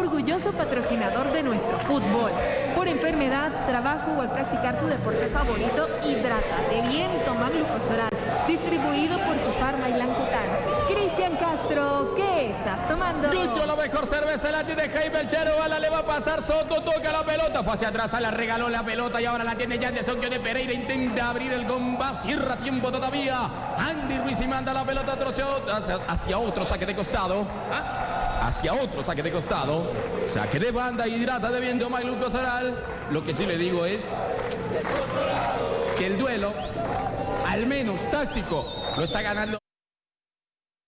orgulloso patrocinador de nuestro fútbol. Por enfermedad, trabajo o al practicar tu deporte favorito, hidrátate bien, toma glucosoral. Distribuido por tu farma y Lancután. Cristian Castro, ¿qué estás tomando? Yucho, la mejor cerveza la tiene Jaime Chero. A la le va a pasar Soto, toca la pelota. Fue hacia atrás, a la regaló la pelota y ahora la tiene Yanderson. de Pereira intenta abrir el gomba. Cierra tiempo todavía. Andy Ruiz y manda la pelota hacia, hacia otro saque de costado. ¿Ah? Hacia otro saque de costado. Saque de banda, hidrata de viento Mailuco Soral. Lo que sí le digo es que el duelo, al menos táctico, lo está ganando.